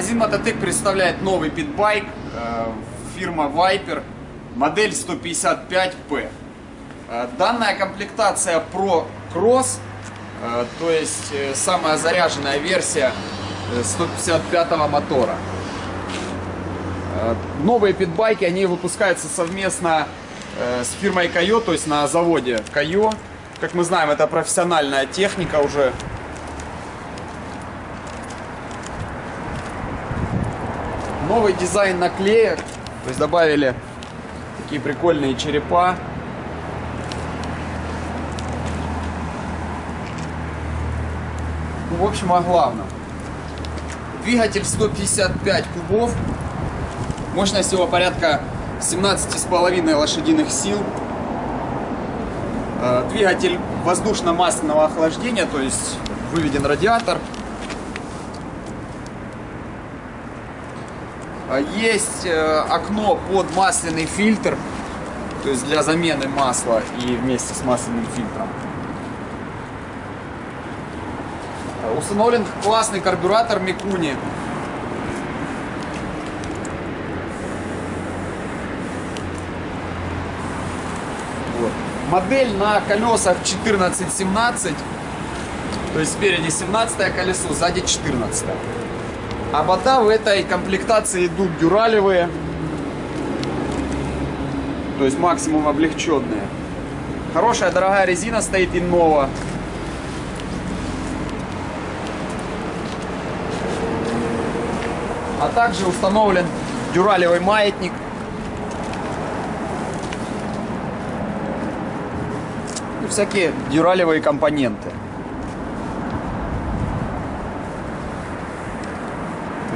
Магазин Мототек представляет новый питбайк э, фирма Viper, модель 155P. Э, данная комплектация Pro Cross, э, то есть самая заряженная версия 155 мотора. Новые питбайки, они выпускаются совместно с фирмой Кайо, то есть на заводе Кайо. Как мы знаем, это профессиональная техника уже. Новый дизайн наклеек, то есть добавили такие прикольные черепа. Ну, в общем, о главном. Двигатель 155 кубов. Мощность его порядка 17,5 лошадиных сил. Э, двигатель воздушно-масляного охлаждения, то есть выведен радиатор. Есть э, окно под масляный фильтр, то есть для замены масла и вместе с масляным фильтром. Установлен классный карбюратор Микуни. Вот. Модель на колесах 14-17. То есть спереди 17 колесо, сзади 14. -е. А бота в этой комплектации идут дюралевые. То есть максимум облегченные. Хорошая дорогая резина стоит Innova. А также установлен дюралевый маятник. И всякие дюралевые компоненты.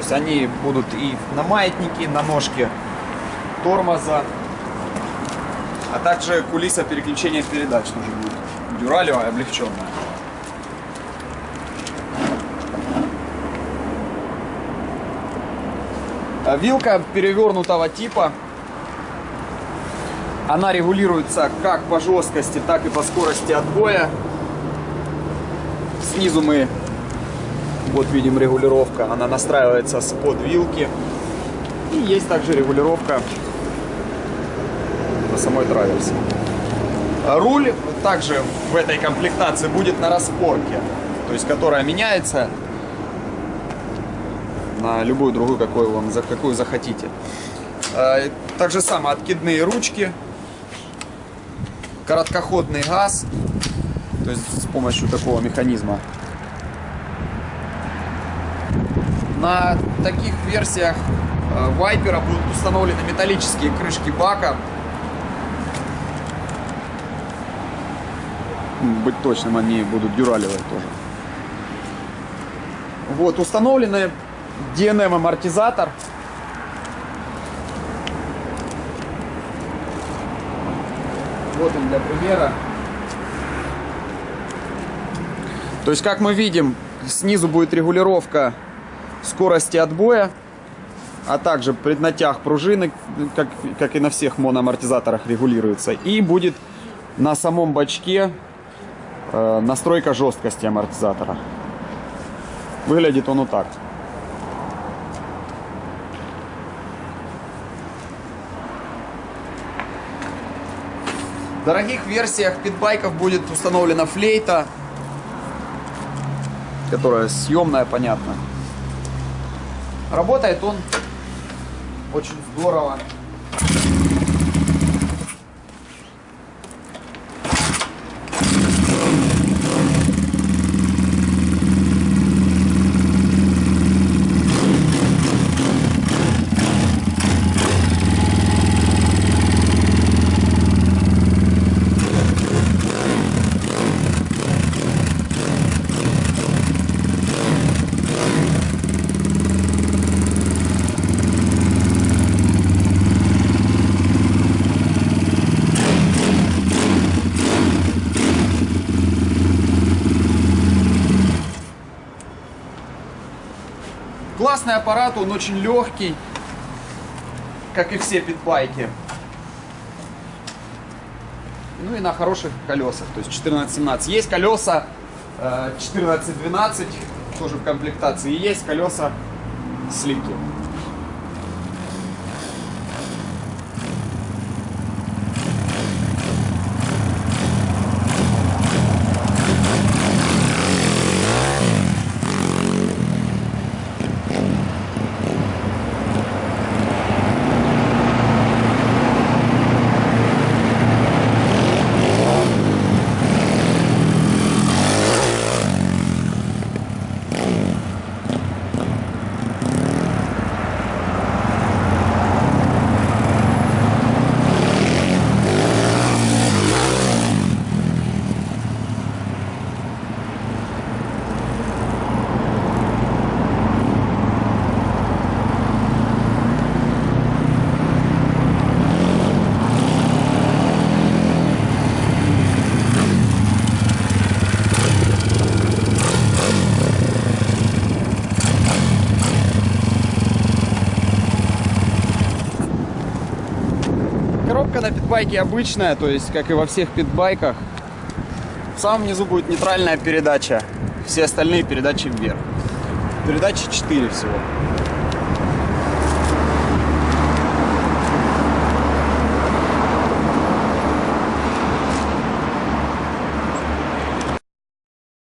Есть они будут и на маятнике, на ножке тормоза, а также кулиса переключения передач тоже будет. Дюралевая, облегченная. Вилка перевернутого типа. Она регулируется как по жесткости, так и по скорости отбоя. Снизу мы, вот видим регулировка, она настраивается с под вилки. И есть также регулировка по самой траверсе. Руль также в этой комплектации будет на распорке, то есть которая меняется на любую другую, какую вам, за какую захотите. А, так же самое, откидные ручки, короткоходный газ, то есть с помощью такого механизма. На таких версиях Вайпера будут установлены металлические крышки бака. Быть точным, они будут дюралевые тоже. Вот, установлены DNM амортизатор. Вот он для примера. То есть, как мы видим, снизу будет регулировка скорости отбоя, а также преднатяг пружины, как, как и на всех моноамортизаторах регулируется. И будет на самом бачке э, настройка жесткости амортизатора. Выглядит он вот так. В дорогих версиях питбайков будет установлена флейта, которая съемная, понятно. Работает он очень здорово. Классный аппарат, он очень легкий, как и все питбайки. Ну и на хороших колесах, то есть 14-17. Есть колеса 14-12, э, тоже в комплектации. есть колеса сливки. Коробка на питбайке обычная, то есть, как и во всех питбайках. В самом низу будет нейтральная передача. Все остальные передачи вверх. Передачи 4 всего.